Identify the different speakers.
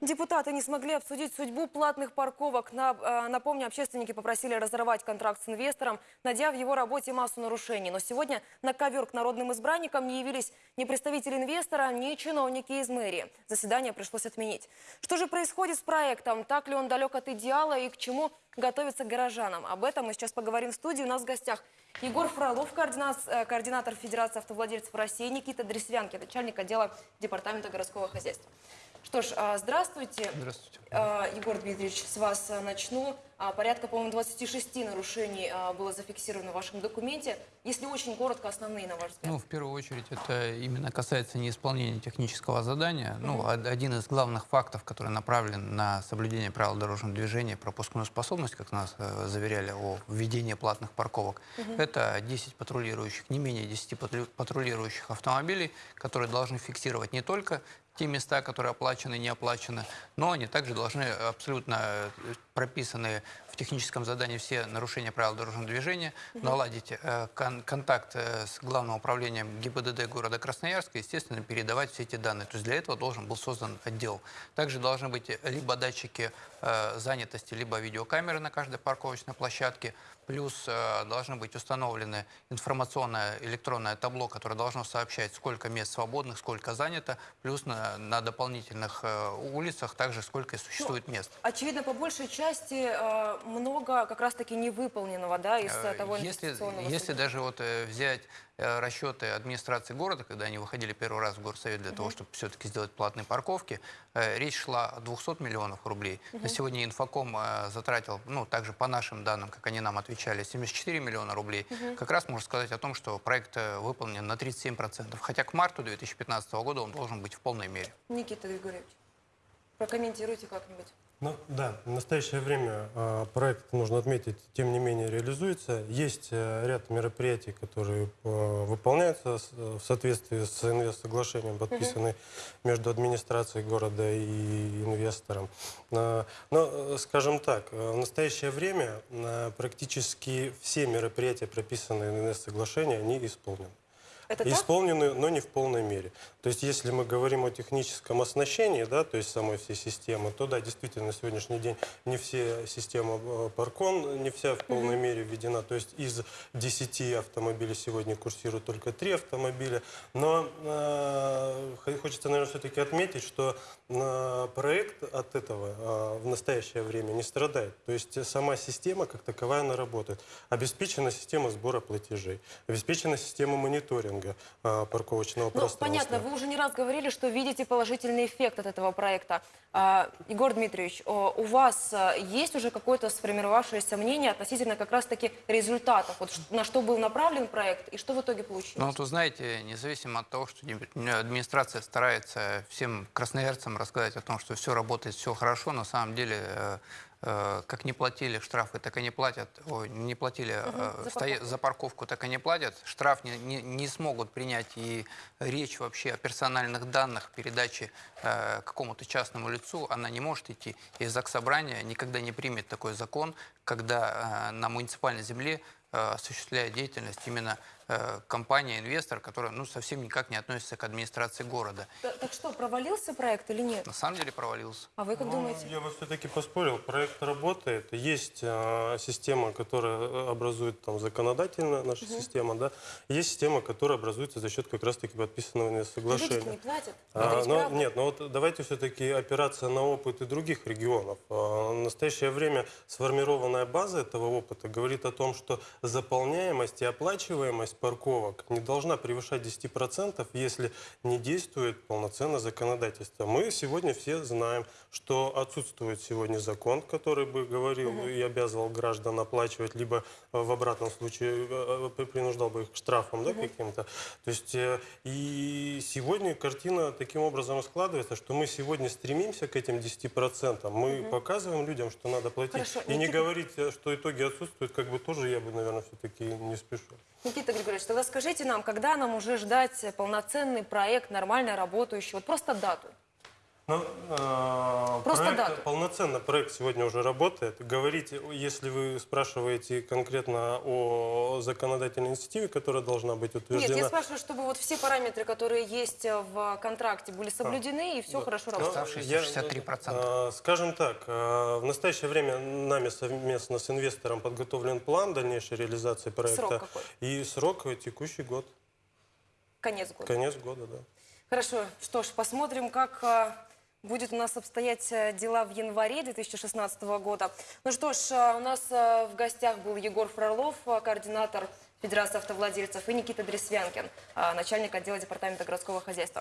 Speaker 1: Депутаты не смогли обсудить судьбу платных парковок. Э, напомню, общественники попросили разорвать контракт с инвестором, найдя в его работе массу нарушений. Но сегодня на ковер к народным избранникам не явились ни представители инвестора, ни чиновники из мэрии. Заседание пришлось отменить. Что же происходит с проектом? Так ли он далек от идеала и к чему готовится горожанам? Об этом мы сейчас поговорим в студии. У нас в гостях Егор Фролов, э, координатор Федерации автовладельцев России, Никита Дресвянки, начальник отдела Департамента городского хозяйства. Что ж, а, здравствуйте.
Speaker 2: Здравствуйте.
Speaker 1: А, Егор Дмитриевич, с вас а, начну. Порядка, по-моему, 26 нарушений было зафиксировано в вашем документе. Если очень коротко, основные, на ваш взгляд.
Speaker 2: Ну, в первую очередь, это именно касается неисполнения технического задания. Ну, од- один из главных фактов, который направлен на соблюдение правил дорожного движения, пропускную способность, как нас э, заверяли о введении платных парковок, это 10 патрулирующих, не менее 10 патру- патрулирующих автомобилей, которые должны фиксировать не только те места, которые оплачены не оплачены, но они также должны абсолютно э, прописанные в техническом задании все нарушения правил дорожного движения, наладить э, кон- контакт э, с Главным управлением ГИБДД города Красноярска, естественно, передавать все эти данные. То есть для этого должен был создан отдел. Также должны быть либо датчики э, занятости, либо видеокамеры на каждой парковочной площадке, Плюс э, должны быть установлены информационное электронное табло, которое должно сообщать, сколько мест свободных, сколько занято, плюс на, на дополнительных э, улицах также сколько существует мест.
Speaker 1: Очевидно, по большей части э, много как раз-таки невыполненного, да, из э,
Speaker 2: Э,
Speaker 1: того
Speaker 2: Если,
Speaker 1: инвестиционного
Speaker 2: если
Speaker 1: суда.
Speaker 2: даже вот э, взять расчеты администрации города, когда они выходили первый раз в горсовет для того, чтобы все-таки сделать платные парковки, э, речь шла о 200 миллионов рублей. На сегодня инфоком э, затратил, ну, также по нашим данным, как они нам отвечали, 74 миллиона рублей. Как раз можно сказать о том, что проект э, выполнен на 37%. Хотя к марту 2015 года он должен быть в полной мере.
Speaker 1: Никита Григорьевич, прокомментируйте как-нибудь.
Speaker 3: Ну да, в настоящее время э, проект, нужно отметить, тем не менее реализуется. Есть э, ряд мероприятий, которые э, выполняются с- в соответствии с инвест-соглашением, подписанным между администрацией города и инвестором. Э, Но, э, скажем так, э, в настоящее время э, практически все мероприятия, прописанные в инвест-соглашении, они исполнены.
Speaker 1: Это так?
Speaker 3: Исполнены, но не в полной мере. То есть, если мы говорим о техническом оснащении, да, то есть самой всей системы, то да, действительно, на сегодняшний день не все системы э, Паркон, не вся в полной мере введена. То есть, из 10 автомобилей сегодня курсируют только 3 автомобиля. Но э, хо- хочется, наверное, все-таки отметить, что э, проект от этого э, в настоящее время не страдает. То есть, сама система как таковая, она работает. Обеспечена система сбора платежей, обеспечена система мониторинга э, парковочного
Speaker 1: Ну,
Speaker 3: пространства.
Speaker 1: понятно, вы уже не раз говорили, что видите положительный эффект от этого проекта. А, Егор Дмитриевич, у вас а, есть уже какое-то сформировавшееся мнение относительно как раз-таки результатов? Вот на что был направлен проект и что в итоге получилось?
Speaker 2: Ну, вот вы знаете, независимо от того, что администрация старается всем красноярцам рассказать о том, что все работает, все хорошо, на самом деле, э, как не платили штрафы, так и не платят, ой, не платили э,
Speaker 1: за парковку.
Speaker 2: за парковку, так и не платят. Штраф не, не- не смогут принять и речь вообще о персональных данных передачи э, какому-то частному лицу, она не может идти. И Заксобрание никогда не примет такой закон, когда э, на муниципальной земле э, осуществляет деятельность именно э, компания, инвестор, которая ну, совсем никак не относится к администрации города.
Speaker 1: Т- Так что, провалился проект или нет?
Speaker 2: На самом деле провалился.
Speaker 1: А вы как
Speaker 3: Ну,
Speaker 1: думаете?
Speaker 3: Я бы все-таки поспорил, проект работает. Есть э, система, которая э, образует там законодательно наша система, да. Есть система, которая образуется за счет как раз-таки подписанного соглашения.
Speaker 1: не платят.
Speaker 3: А, но,
Speaker 1: правда.
Speaker 3: нет, но вот давайте все-таки опираться на опыт и других регионов. А, В настоящее время сформированная база этого опыта говорит о том, что заполняемость и оплачиваемость парковок не должна превышать 10%, если не действует полноценно законодательство. Мы сегодня все знаем, что отсутствует сегодня закон, который бы говорил и обязывал граждан оплачивать, либо э, в обратном случае э, э, принуждал бы их к штрафам да, каким-то. То есть и сегодня картина таким образом складывается, что мы сегодня стремимся к этим 10%. Мы показываем людям, что надо платить.
Speaker 1: Хорошо,
Speaker 3: и не
Speaker 1: Никита-
Speaker 3: говорить, э, что итоги отсутствуют, как бы тоже я бы, наверное, все-таки не спешил.
Speaker 1: Никита Григорьевич, тогда скажите нам, когда нам уже ждать полноценный проект, нормально работающий? Вот просто дату.
Speaker 3: Ну, э,
Speaker 1: Просто
Speaker 3: проект,
Speaker 1: дату.
Speaker 3: полноценно проект сегодня уже работает. Говорить, если вы спрашиваете конкретно о законодательной инициативе, которая должна быть
Speaker 1: Нет,
Speaker 3: утверждена.
Speaker 1: я спрашиваю, чтобы вот все параметры, которые есть э, в контракте, были соблюдены и все
Speaker 3: Да.
Speaker 1: хорошо
Speaker 3: Ну,
Speaker 1: работало.
Speaker 2: Оставшиеся
Speaker 3: я,
Speaker 2: 63%.
Speaker 3: э, Скажем так, э, в настоящее время нами совместно с инвестором подготовлен план дальнейшей реализации проекта.
Speaker 1: Срок какой?
Speaker 3: И срок э, текущий год,
Speaker 1: Конец года.
Speaker 3: конец года, да.
Speaker 1: Хорошо, что ж, посмотрим, как а, будет у нас обстоять а, дела в январе 2016 года. Ну что ж, а, у нас а, в гостях был Егор Фролов, координатор Федерации автовладельцев, и Никита Дресвянкин, начальник отдела департамента городского хозяйства.